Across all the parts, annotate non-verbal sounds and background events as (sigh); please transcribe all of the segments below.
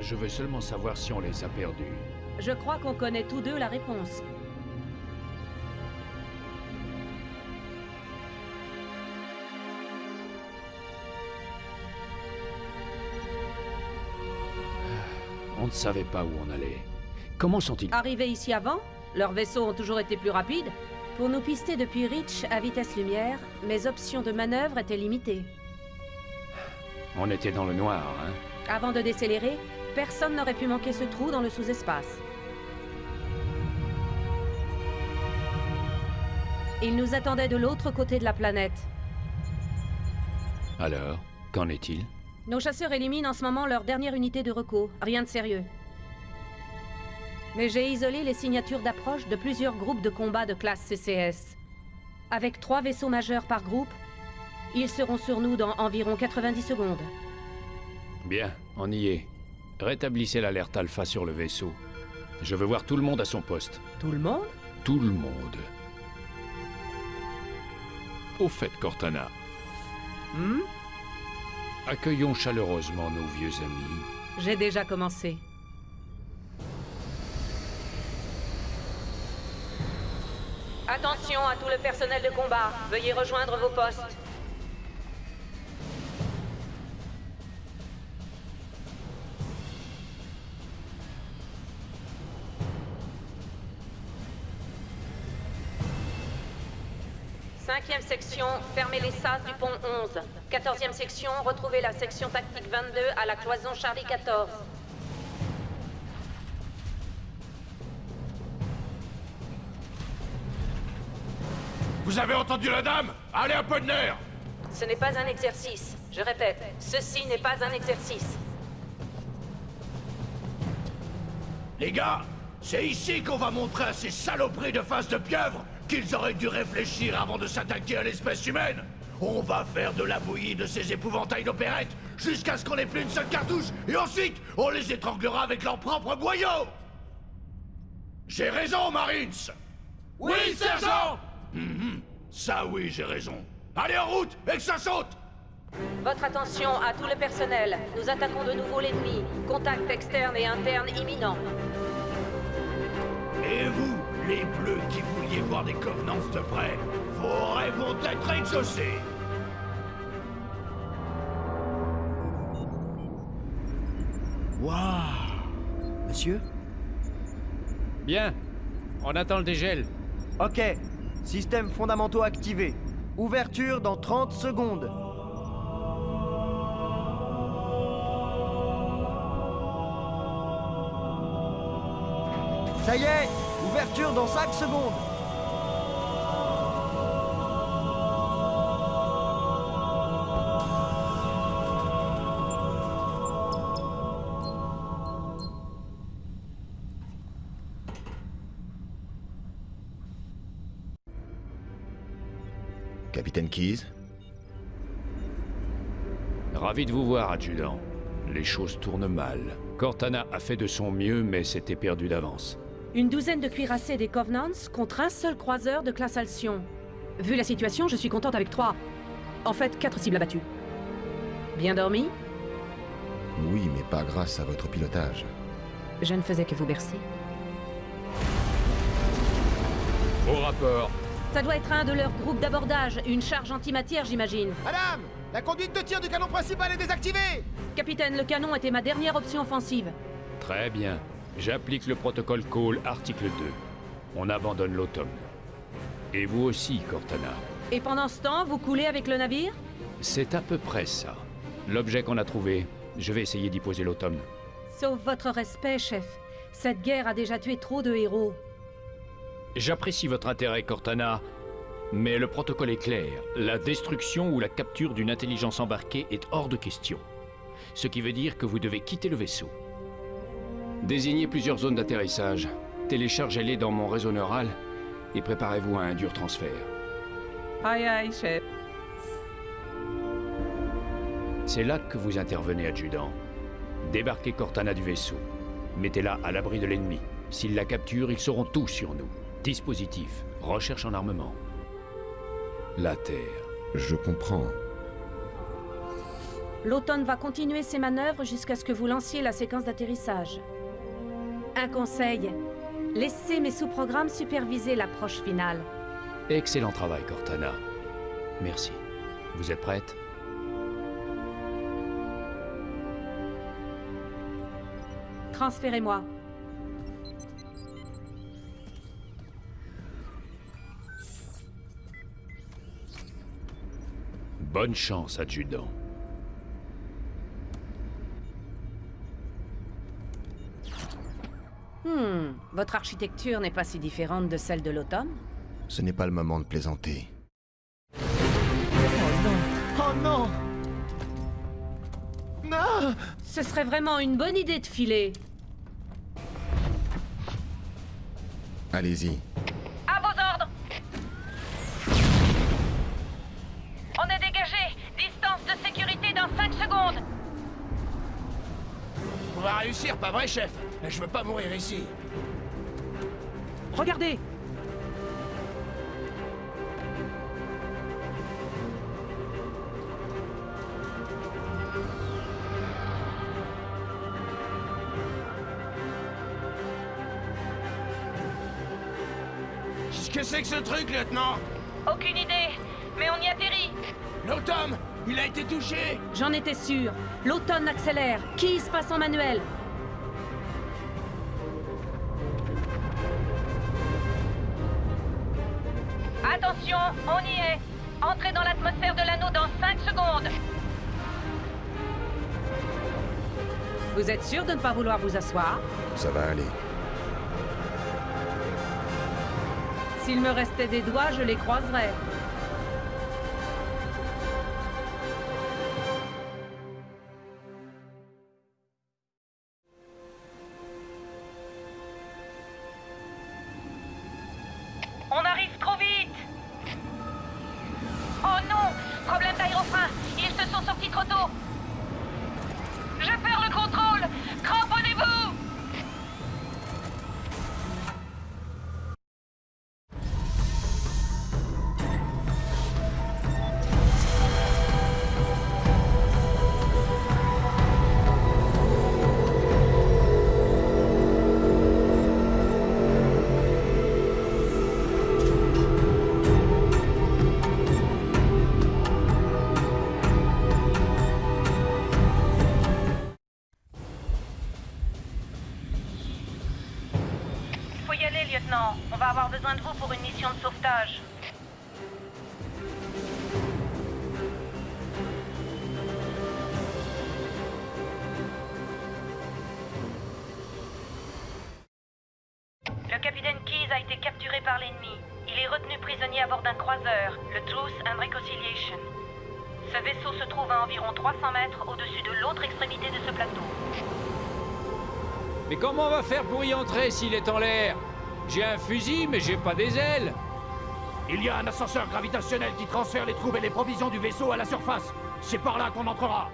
Je veux seulement savoir si on les a perdus. Je crois qu'on connaît tous deux la réponse. On ne savait pas où on allait. Comment sont-ils? Arrivés ici avant, leurs vaisseaux ont toujours été plus rapides. Pour nous pister depuis Reach à vitesse lumière, mes options de manœuvre étaient limitées. On était dans le noir, hein? Avant de décélérer, personne n'aurait pu manquer ce trou dans le sous-espace. Ils nous attendaient de l'autre côté de la planète. Alors, qu'en est-il? Nos chasseurs éliminent en ce moment leur dernière unité de recours. Rien de sérieux. Mais j'ai isolé les signatures d'approche de plusieurs groupes de combat de classe CCS. Avec trois vaisseaux majeurs par groupe, ils seront sur nous dans environ 90 secondes. Bien, on y est. Rétablissez l'alerte alpha sur le vaisseau. Je veux voir tout le monde à son poste. Tout le monde? Tout le monde. Au fait, Cortana, Hmm? Accueillons chaleureusement nos vieux amis. J'ai déjà commencé. Attention à tout le personnel de combat. Veuillez rejoindre vos postes. Cinquième section, fermez les sas du pont 11. Quatorzième section, retrouvez la section tactique 22 à la cloison Charlie 14. vous avez entendu la dame? Allez, un peu de nerf Ce n'est pas un exercice. Je répète, ceci n'est pas un exercice. Les gars, c'est ici qu'on va montrer à ces saloperies de face de pieuvre qu'ils auraient dû réfléchir avant de s'attaquer à l'espèce humaine. On va faire de la bouillie de ces épouvantails d'opérette jusqu'à ce qu'on ait plus une seule cartouche, et ensuite on les étranglera avec leurs propres boyaux J'ai raison, Marines Oui, sergent Ça oui, j'ai raison. Allez en route, et que ça saute Votre attention à tout le personnel. Nous attaquons de nouveau l'ennemi. Contact externe et interne imminent. Et vous, les bleus qui vouliez voir des convenances de près, vos rêves vont être exaucés Waouh Monsieur Bien. On attend le dégel. Ok. Systèmes fondamentaux activés. Ouverture dans 30 secondes. Ça y est Ouverture dans 5 secondes Capitaine Keyes Ravi de vous voir, adjudant. Les choses tournent mal. Cortana a fait de son mieux, mais c'était perdu d'avance. Une douzaine de cuirassés des Covenants contre un seul croiseur de classe Alcyon. Vu la situation, je suis contente avec trois. En fait, quatre cibles abattues. Bien dormi? Oui, mais pas grâce à votre pilotage. Je ne faisais que vous bercer. Au rapport. Ça doit être un de leurs groupes d'abordage, une charge antimatière, j'imagine. Madame La conduite de tir du canon principal est désactivée Capitaine, le canon était ma dernière option offensive. Très bien. J'applique le protocole Call, article 2. On abandonne l'automne. Et vous aussi, Cortana. Et pendant ce temps, vous coulez avec le navire? C'est à peu près ça. L'objet qu'on a trouvé, je vais essayer d'y poser l'automne. Sauf votre respect, chef. Cette guerre a déjà tué trop de héros. J'apprécie votre intérêt, Cortana, mais le protocole est clair. La destruction ou la capture d'une intelligence embarquée est hors de question. Ce qui veut dire que vous devez quitter le vaisseau. Désignez plusieurs zones d'atterrissage, téléchargez-les dans mon réseau neural et préparez-vous à un dur transfert. Aïe aïe, chef. C'est là que vous intervenez, adjudant. Débarquez Cortana du vaisseau. Mettez-la à l'abri de l'ennemi. S'ils la capturent, ils sauront tout sur nous. Dispositif, recherche en armement. La Terre. Je comprends. L'automne va continuer ses manœuvres jusqu'à ce que vous lanciez la séquence d'atterrissage. Un conseil, laissez mes sous-programmes superviser l'approche finale. Excellent travail, Cortana. Merci. Vous êtes prête? Transférez-moi. Bonne chance, adjudant. Hmm, votre architecture n'est pas si différente de celle de l'automne? Ce n'est pas le moment de plaisanter. Oh non Non Ce serait vraiment une bonne idée de filer. Allez-y. On va réussir, pas vrai, chef? Je veux pas mourir ici. Regardez. Qu'est-ce que c'est que ce truc, lieutenant? Aucune idée, mais on y atterrit. L'automne Il a été touché J'en étais sûr. L'automne accélère. Qui se passe en manuel? Attention, on y est Entrez dans l'atmosphère de l'anneau dans 5 secondes Vous êtes sûr de ne pas vouloir vous asseoir? Ça va aller. S'il me restait des doigts, je les croiserais. Entrer s'il est en l'air J'ai un fusil, mais j'ai pas des ailes. Il y a un ascenseur gravitationnel qui transfère les troupes et les provisions du vaisseau à la surface. C'est par là qu'on entrera.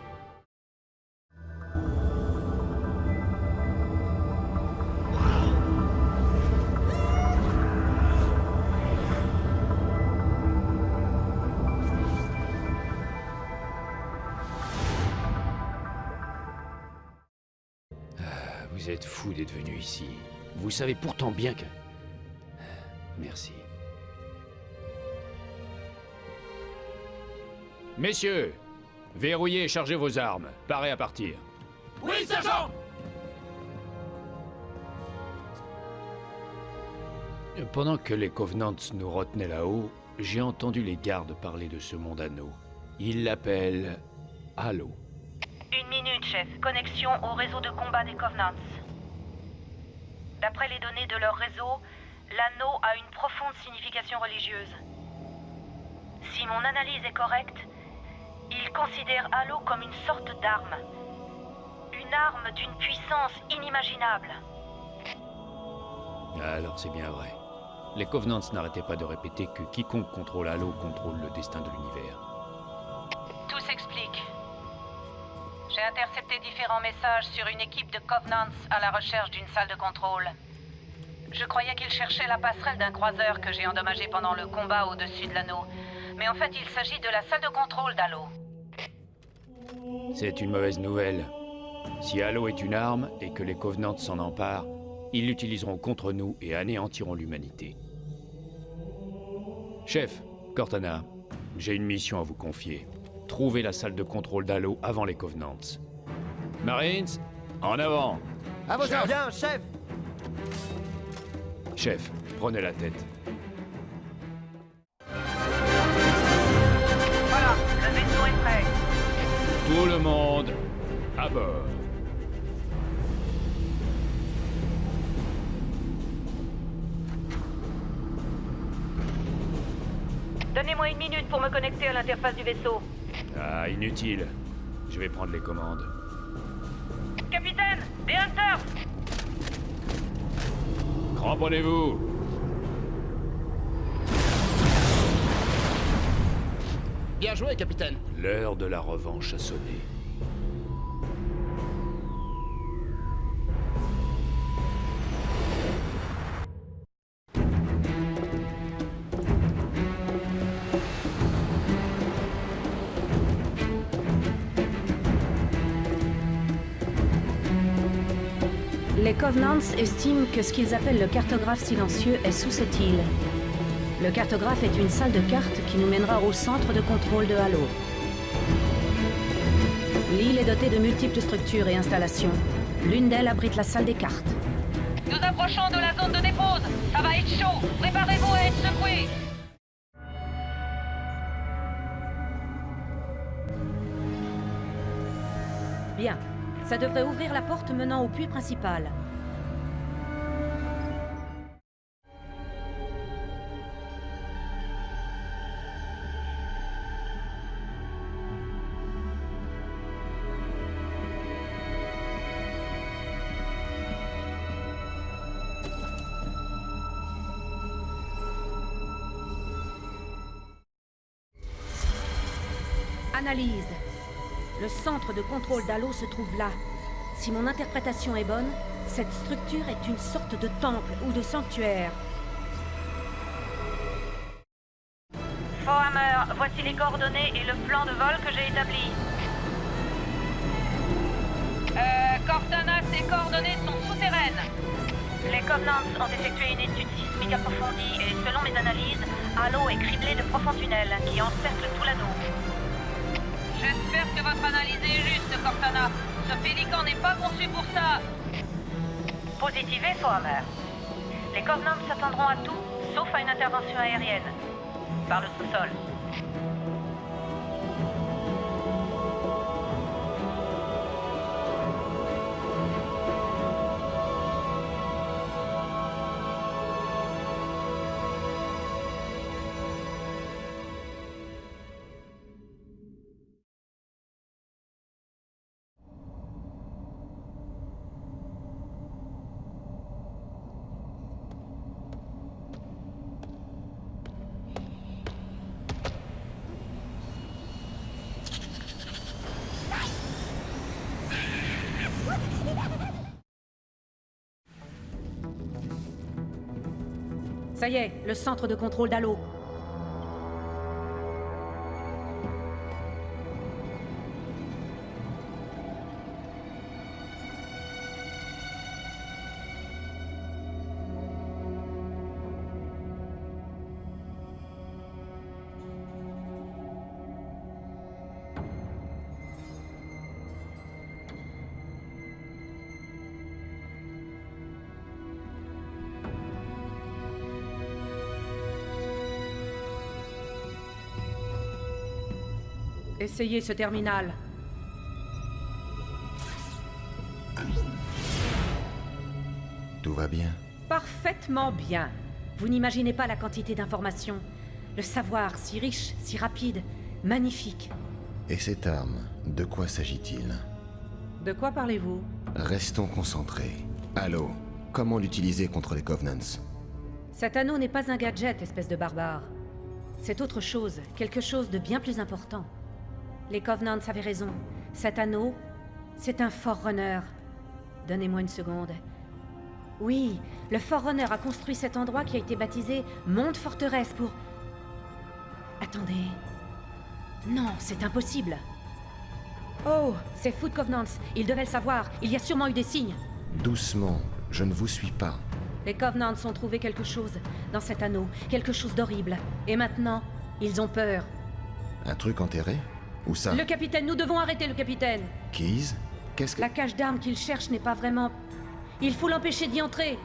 Fou d'être venu ici. Vous savez pourtant bien que... Merci. Messieurs, verrouillez et chargez vos armes. Parez à partir. Oui, sergent Pendant que les Covenants nous retenaient là-haut, j'ai entendu les gardes parler de ce monde anneau. Ils l'appellent Halo. Une minute, chef. Connexion au réseau de combat des Covenants. D'après les données de leur réseau, l'anneau a une profonde signification religieuse. Si mon analyse est correcte, ils considèrent Halo comme une sorte d'arme. Une arme d'une puissance inimaginable. Alors c'est bien vrai. Les Covenants n'arrêtaient pas de répéter que quiconque contrôle Halo contrôle le destin de l'univers. J'ai intercepté différents messages sur une équipe de Covenants à la recherche d'une salle de contrôle. Je croyais qu'ils cherchaient la passerelle d'un croiseur que j'ai endommagé pendant le combat au-dessus de l'anneau. Mais en fait, il s'agit de la salle de contrôle d'Halo. C'est une mauvaise nouvelle. Si Halo est une arme et que les Covenants s'en emparent, ils l'utiliseront contre nous et anéantiront l'humanité. Chef, Cortana, j'ai une mission à vous confier. Trouvez la salle de contrôle d'Halo avant les Covenants. Marines, en avant À vos ordres chef Chef, prenez la tête. Voilà, le vaisseau est prêt. Tout le monde, à bord. Donnez-moi une minute pour me connecter à l'interface du vaisseau. Ah, inutile. Je vais prendre les commandes. Capitaine, des hunters Cramponnez-vous Bien joué, capitaine. L'heure de la revanche a sonné. Les Covenants estiment que ce qu'ils appellent le cartographe silencieux est sous cette île. Le cartographe est une salle de cartes qui nous mènera au centre de contrôle de Halo. L'île est dotée de multiples structures et installations. L'une d'elles abrite la salle des cartes. Nous approchons de la zone de dépose. Ça va être chaud. Préparez-vous à être secoués. Bien. Ça devrait ouvrir la porte menant au puits principal. Analyse. Le centre de contrôle d'Halo se trouve là. Si mon interprétation est bonne, cette structure est une sorte de temple ou de sanctuaire. Fohammer, voici les coordonnées et le plan de vol que j'ai établi. Euh, Cortana, ces coordonnées sont souterraines. Les Covenants ont effectué une étude sismique approfondie et selon mes analyses, Halo est criblé de profonds tunnels qui encerclent tout l'anneau. Que votre analyse est juste, Cortana. Ce pélican n'est pas conçu pour ça. Positivé, Fohammer. Les Covenants s'attendront à tout, sauf à une intervention aérienne. Par le sous-sol. Ça y est, le centre de contrôle d'Halo. Essayez ce terminal. Tout va bien Parfaitement bien. Vous n'imaginez pas la quantité d'informations. Le savoir si riche, si rapide, magnifique. Et cette arme, de quoi s'agit-il? De quoi parlez-vous? Restons concentrés. Allô Comment l'utiliser contre les Covenants? Cet anneau n'est pas un gadget, espèce de barbare. C'est autre chose, quelque chose de bien plus important. Les Covenants avaient raison. Cet anneau, c'est un Forerunner. Donnez-moi une seconde. Oui, le Forerunner a construit cet endroit qui a été baptisé Monde Forteresse pour... Attendez. Non, c'est impossible. Oh, c'est Food Covenants. Ils devaient le savoir. Il y a sûrement eu des signes. Doucement, je ne vous suis pas. Les Covenants ont trouvé quelque chose dans cet anneau. Quelque chose d'horrible. Et maintenant, ils ont peur. Un truc enterré? Où ça Le capitaine, nous devons arrêter le capitaine. Keys Qu'est-ce que... La cache d'armes qu'il cherche n'est pas vraiment... Il faut l'empêcher d'y entrer.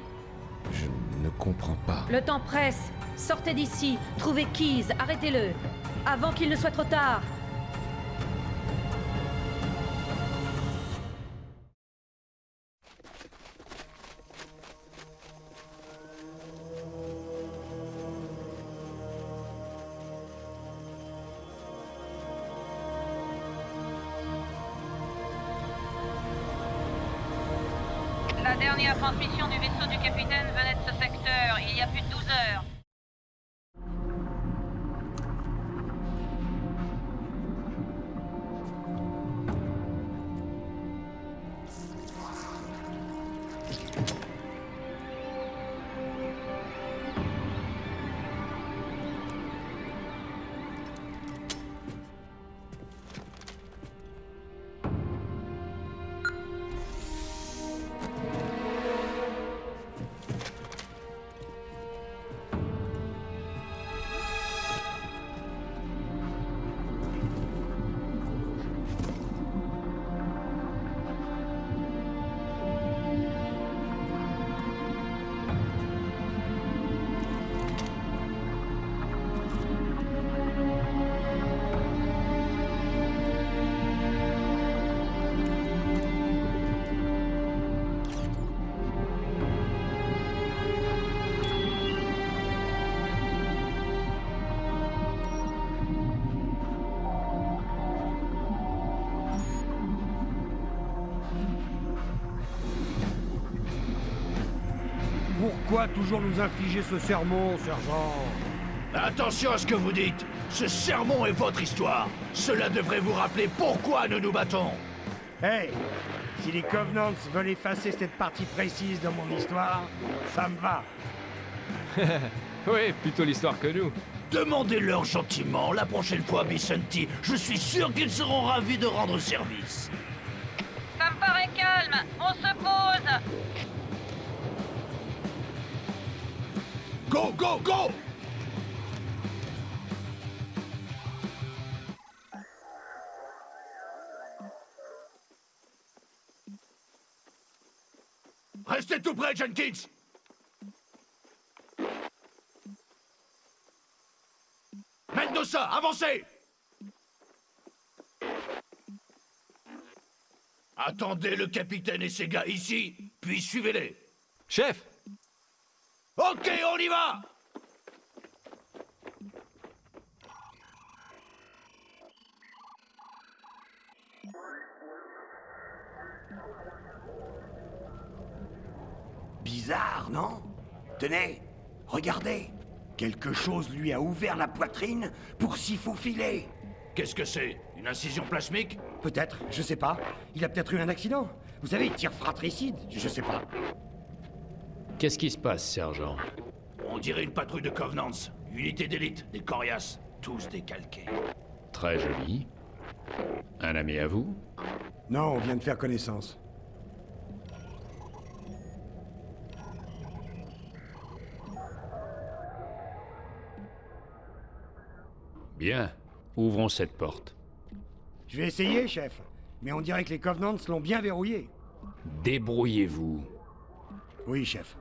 Je ne comprends pas. Le temps presse. Sortez d'ici. Trouvez Keys. Arrêtez-le. Avant qu'il ne soit trop tard. Toujours nous infliger ce sermon, sergent Attention à ce que vous dites Ce sermon est votre histoire Cela devrait vous rappeler pourquoi nous nous battons Hey Si les Covenants veulent effacer cette partie précise de mon histoire, ça me va. (laughs) Oui, plutôt l'histoire que nous. Demandez-leur gentiment la prochaine fois, Vicenti. Je suis sûr qu'ils seront ravis de rendre service. Ça me paraît calme, on se pose Go, go, go! Restez tout près, Jenkins Mendoza, avancez! Attendez le capitaine et ses gars ici, puis suivez-les. Chef Ok, on y va Bizarre, non? Tenez, regardez. Quelque chose lui a ouvert la poitrine pour s'y faufiler. Qu'est-ce que c'est? Une incision plasmique? Peut-être, je sais pas. Il a peut-être eu un accident. Vous savez, il tire fratricide, je sais pas. Qu'est-ce qui se passe, sergent On dirait une patrouille de Covenants. Unité d'élite, des coriaces, tous décalqués. Très joli. Un ami à vous Non, on vient de faire connaissance. Bien. Ouvrons cette porte. Je vais essayer, chef. Mais on dirait que les Covenants l'ont bien verrouillé. Débrouillez-vous. Oui, chef.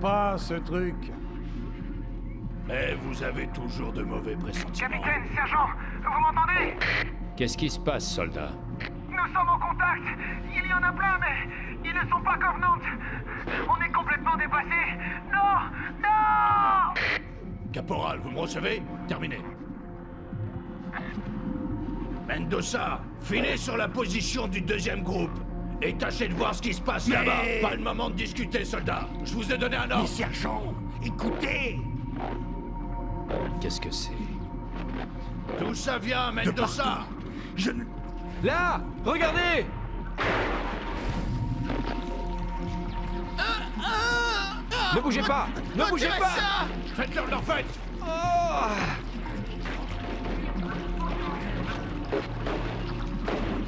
Pas, ce truc. Mais vous avez toujours de mauvais pressentiments. Capitaine, sergent, vous m'entendez? Qu'est-ce qui se passe, soldat? Nous sommes en contact. Il y en a plein, mais ils ne sont pas Covenant. On est complètement dépassés. Non Non Caporal, vous me recevez? Terminé. Mendoza, filez sur la position du deuxième groupe. Et tâchez de voir ce qui se passe Mais- là-bas. Pas le moment de discuter, soldat. Je vous ai donné un Mais ordre. sergent, écoutez. Qu'est-ce que c'est? D'où ça vient, De Mendoza? partout. Je ne... Là! Regardez! Ne bougez pas! Ne bougez pas! Faites-leur leur fête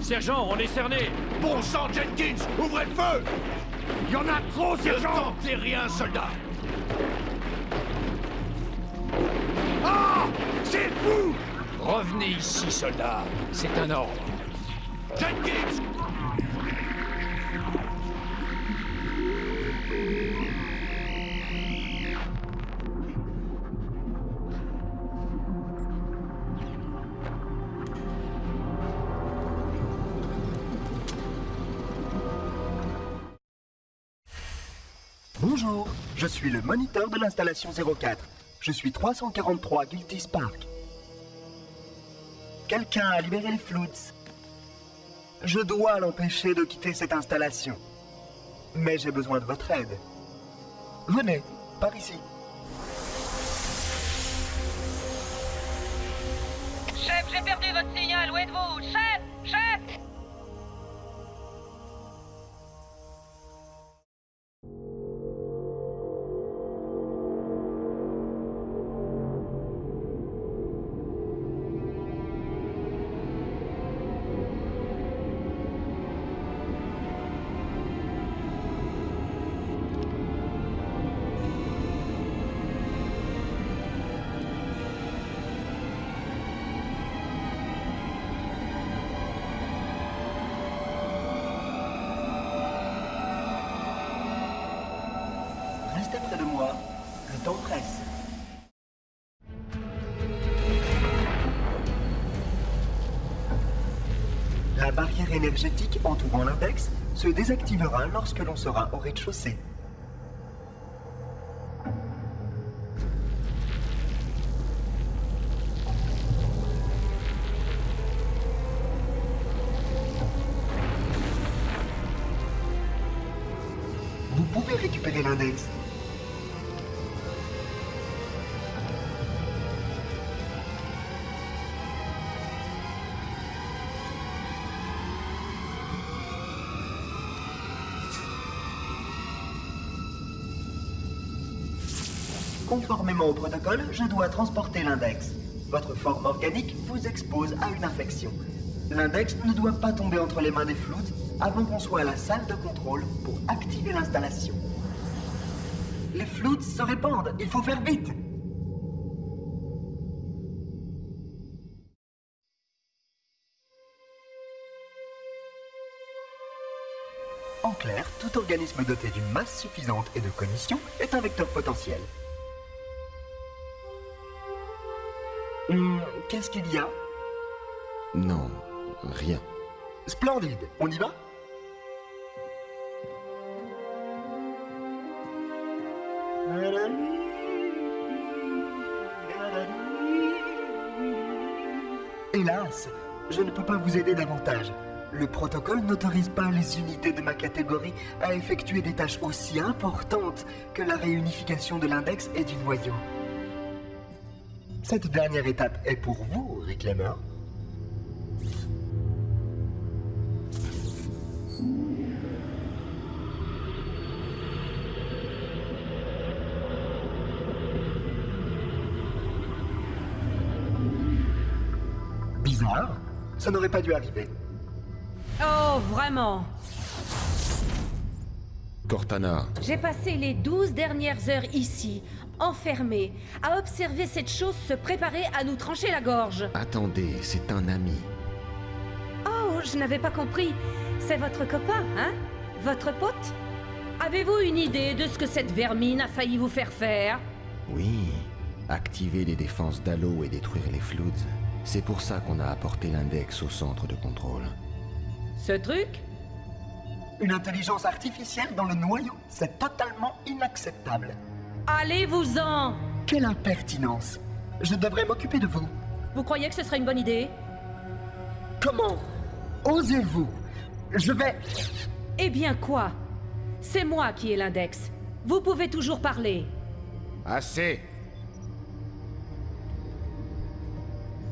Sergent, on est cerné. Bon sang, Jenkins, ouvrez le feu. Il y en a trop, Ne sergent. tentez rien, soldat. Ah C'est fou. Revenez ici, soldat. C'est un ordre. Jenkins Bonjour, je suis le moniteur de l'installation 04. Je suis 343 Guilty Spark. Quelqu'un a libéré les Floods. Je dois l'empêcher de quitter cette installation. Mais j'ai besoin de votre aide. Venez, par ici. Chef, j'ai perdu votre signal, où êtes-vous? Chef Chef barrière énergétique entourant l'index se désactivera lorsque l'on sera au rez-de-chaussée. Au protocole, je dois transporter l'index. Votre forme organique vous expose à une infection. L'index ne doit pas tomber entre les mains des floutes avant qu'on soit à la salle de contrôle pour activer l'installation. Les floutes se répandent, il faut faire vite En clair, tout organisme doté d'une masse suffisante et de cognition est un vecteur potentiel. Qu'est-ce qu'il y a? Non, rien. Splendide, on y va? Hélas, je ne peux pas vous aider davantage. Le protocole n'autorise pas les unités de ma catégorie à effectuer des tâches aussi importantes que la réunification de l'index et du noyau. Cette dernière étape est pour vous, Reclaimer. Bizarre, ça n'aurait pas dû arriver. Oh, vraiment Cortana, J'ai passé les douze dernières heures ici, enfermée, à observer cette chose se préparer à nous trancher la gorge. attendez, c'est un ami. Oh, je n'avais pas compris. C'est votre copain, hein? Votre pote? Avez-vous une idée de ce que cette vermine a failli vous faire faire? Oui, activer les défenses d'Halo et détruire les Floods. C'est pour ça qu'on a apporté l'index au centre de contrôle. Ce truc? Une intelligence artificielle dans le noyau, c'est totalement inacceptable. Allez-vous-en Quelle impertinence Je devrais m'occuper de vous. Vous croyez que ce serait une bonne idée? Comment? Osez-vous? Je vais... Eh bien quoi? C'est moi qui ai l'index. Vous pouvez toujours parler. Assez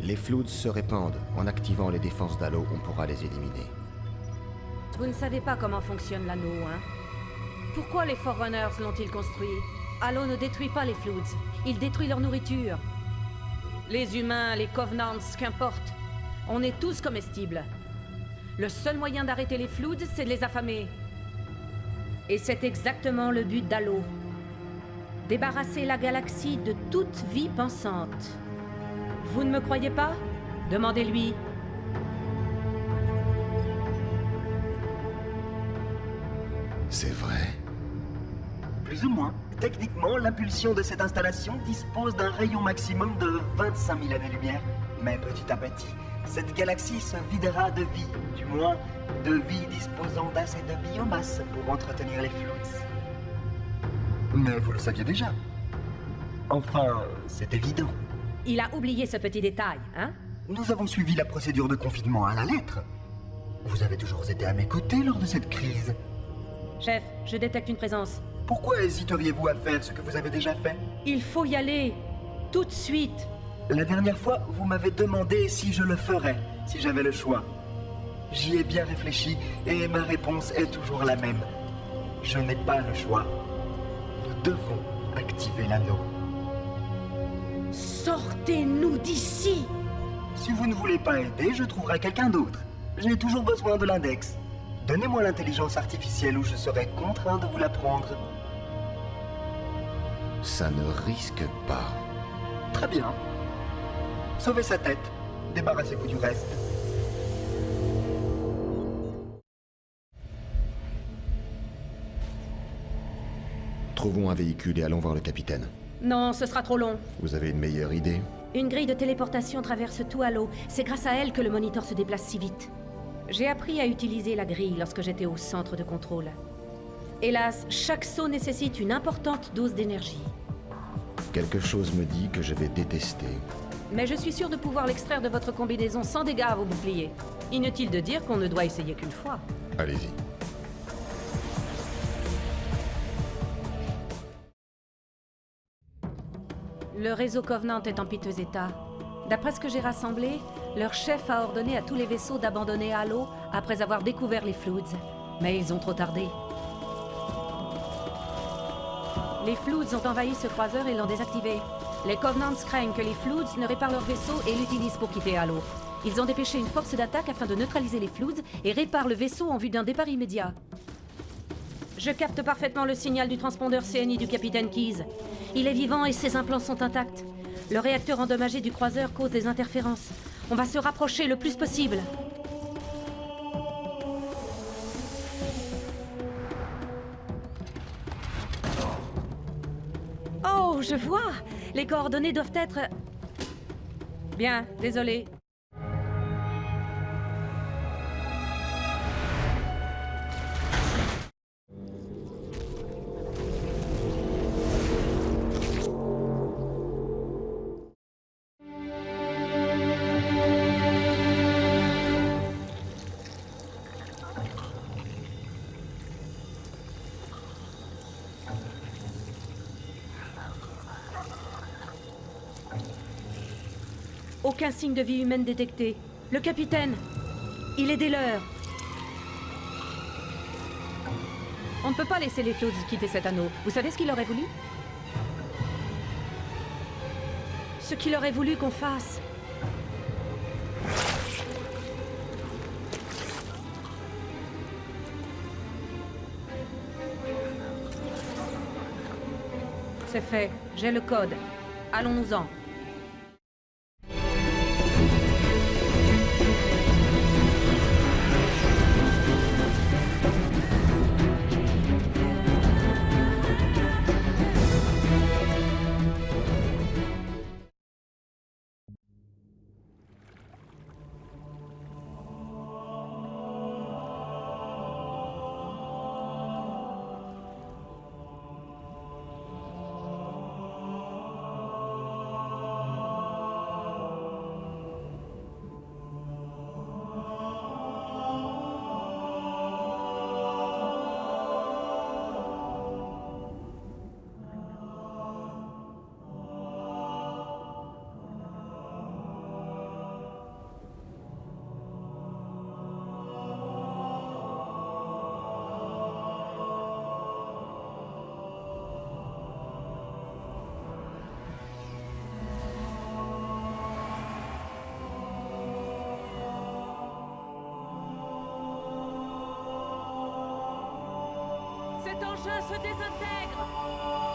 Les Floods se répandent. En activant les défenses d'Halo, on pourra les éliminer. Vous ne savez pas comment fonctionne l'anneau, hein? Pourquoi les Forerunners l'ont-ils construit? Halo ne détruit pas les Floods. Il détruit leur nourriture. Les humains, les Covenants, qu'importe. On est tous comestibles. Le seul moyen d'arrêter les Floods, c'est de les affamer. Et c'est exactement le but d'Halo. Débarrasser la galaxie de toute vie pensante. Vous ne me croyez pas? Demandez-lui. C'est vrai. Plus ou moins. Techniquement, l'impulsion de cette installation dispose d'un rayon maximum de 25 000 années-lumière. Mais petit à petit, cette galaxie se videra de vie, du moins de vie disposant d'assez de biomasse pour entretenir les flux. Mais vous le saviez déjà. Enfin, c'est évident. Il a oublié ce petit détail, hein? Nous avons suivi la procédure de confinement à la lettre. Vous avez toujours été à mes côtés lors de cette crise. Chef, je détecte une présence. Pourquoi hésiteriez-vous à faire ce que vous avez déjà fait Il faut y aller. Tout de suite. La dernière fois, vous m'avez demandé si je le ferais, si j'avais le choix. J'y ai bien réfléchi et ma réponse est toujours la même. Je n'ai pas le choix. Nous devons activer l'anneau. Sortez-nous d'ici Si vous ne voulez pas aider, je trouverai quelqu'un d'autre. J'ai toujours besoin de l'index. Donnez-moi l'intelligence artificielle ou je serai contraint de vous la prendre. Ça ne risque pas. Très bien. Sauvez sa tête. Débarrassez-vous du reste. Trouvons un véhicule et allons voir le capitaine. Non, ce sera trop long. Vous avez une meilleure idée? Une grille de téléportation traverse tout Halo. C'est grâce à elle que le moniteur se déplace si vite. J'ai appris à utiliser la grille lorsque j'étais au centre de contrôle. Hélas, chaque saut nécessite une importante dose d'énergie. Quelque chose me dit que je vais détester. Mais je suis sûr de pouvoir l'extraire de votre combinaison sans dégâts à vos boucliers. Inutile de dire qu'on ne doit essayer qu'une fois. Allez-y. Le réseau Covenant est en piteux état. D'après ce que j'ai rassemblé, leur chef a ordonné à tous les vaisseaux d'abandonner Halo après avoir découvert les Floods. Mais ils ont trop tardé. Les Floods ont envahi ce croiseur et l'ont désactivé. Les Covenants craignent que les Floods ne réparent leur vaisseau et l'utilisent pour quitter Halo. Ils ont dépêché une force d'attaque afin de neutraliser les Floods et réparent le vaisseau en vue d'un départ immédiat. Je capte parfaitement le signal du transpondeur CNI du capitaine Keyes. Il est vivant et ses implants sont intacts. Le réacteur endommagé du croiseur cause des interférences. On va se rapprocher le plus possible. Oh, je vois Les coordonnées doivent être... Bien, désolé. Aucun signe de vie humaine détecté. Le capitaine Il est des leurs On ne peut pas laisser les Floods quitter cet anneau. Vous savez ce qu'il aurait voulu? Ce qu'il aurait voulu qu'on fasse. C'est fait. J'ai le code. Allons-nous-en. Engin se désintègre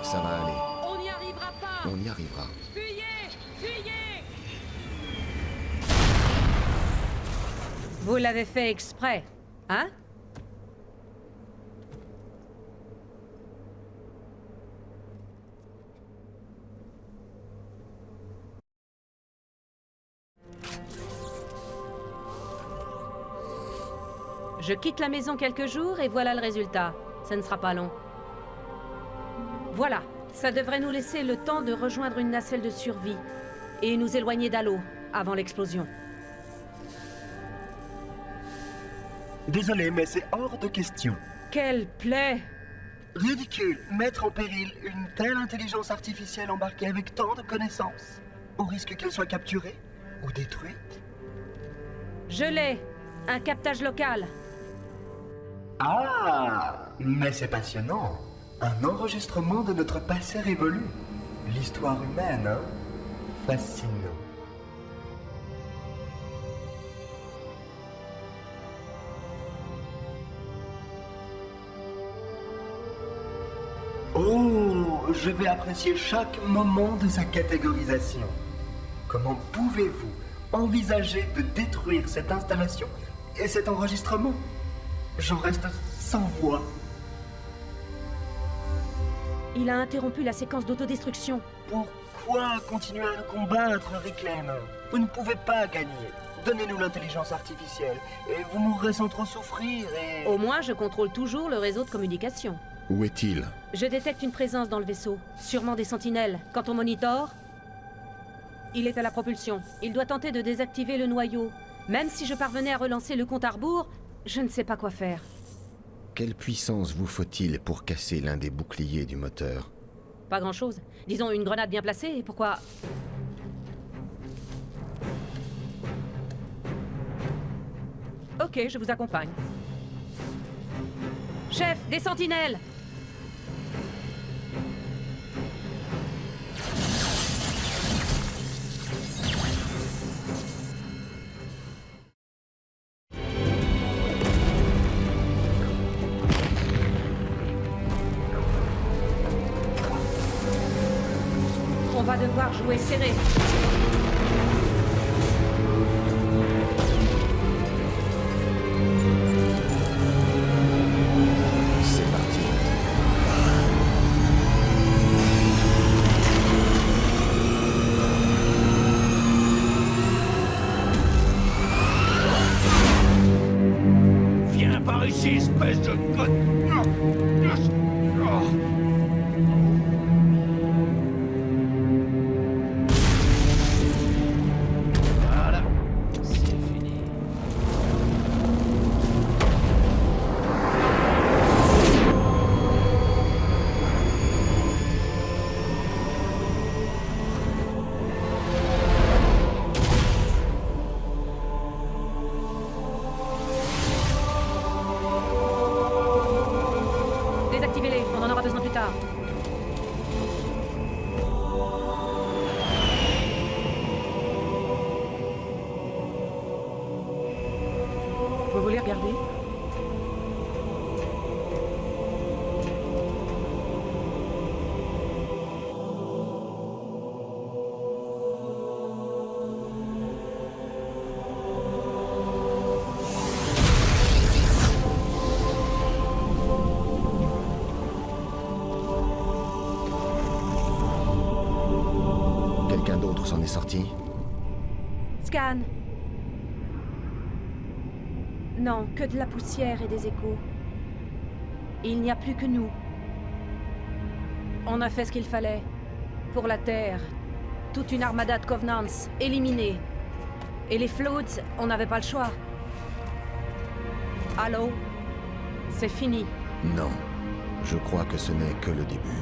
Ça va aller. On n'y arrivera pas On y arrivera. Fuyez Fuyez Vous l'avez fait exprès, hein? Je quitte la maison quelques jours et voilà le résultat. Ça ne sera pas long. Voilà, ça devrait nous laisser le temps de rejoindre une nacelle de survie et nous éloigner d'Halo avant l'explosion. Désolé, mais c'est hors de question. Quelle plaie Ridicule, mettre en péril une telle intelligence artificielle embarquée avec tant de connaissances, au risque qu'elle soit capturée ou détruite. Je l'ai Un captage local Ah Mais c'est passionnant. Un enregistrement de notre passé révolu. L'histoire humaine, hein Fascinant. Oh, je vais apprécier chaque moment de sa catégorisation. Comment pouvez-vous envisager de détruire cette installation et cet enregistrement? J'en reste sans voix. Il a interrompu la séquence d'autodestruction. Pourquoi continuer à le combattre, Reclaim Vous ne pouvez pas gagner. Donnez-nous l'intelligence artificielle et vous mourrez sans trop souffrir et... Au moins, je contrôle toujours le réseau de communication. Où est-il? Je détecte une présence dans le vaisseau. Sûrement des sentinelles. Quand on monitore, il est à la propulsion. Il doit tenter de désactiver le noyau. Même si je parvenais à relancer le compte à rebours, je ne sais pas quoi faire. Quelle puissance vous faut-il pour casser l'un des boucliers du moteur? Pas grand-chose. Disons une grenade bien placée, et pourquoi... Ok, je vous accompagne. Chef, des sentinelles Viens par ici, espèce de... Quelqu'un d'autre s'en est sorti Scan. Non, que de la poussière et des échos. Il n'y a plus que nous. On a fait ce qu'il fallait. Pour la Terre. Toute une armada de Covenants, éliminée. Et les Floats, on n'avait pas le choix. Allô? C'est fini. Non. Je crois que ce n'est que le début.